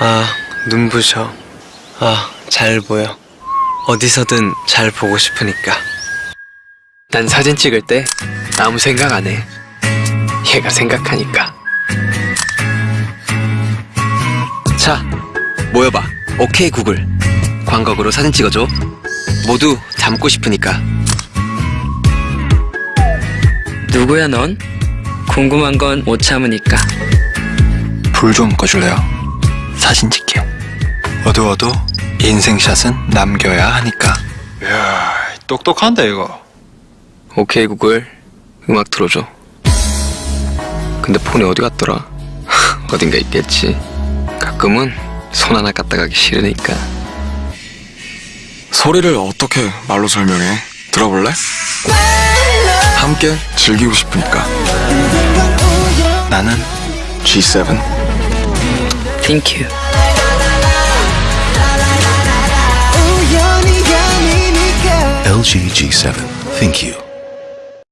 아, 눈부셔. 아, 잘 보여. 어디서든 잘 보고 싶으니까. 난 사진 찍을 때 아무 생각 안 해. 얘가 생각하니까. 자, 모여봐. 오케이 구글. 광각으로 사진 찍어줘. 모두 닮고 싶으니까. 누구야 넌? 궁금한 건 못 참으니까 불 좀 꺼줄래요? 사진 찍게요. 어두워도 인생샷은 남겨야 하니까. 이야, 똑똑한데 이거. 오케이 구글. 음악 틀어줘. 근데 폰이 어디 갔더라? 어딘가 있겠지. 가끔은 손 하나 갖다 가기 싫으니까. 소리를 어떻게 말로 설명해? 들어볼래? 함께 즐기고 싶으니까 나는 G7 Thank you LG G7. Think you.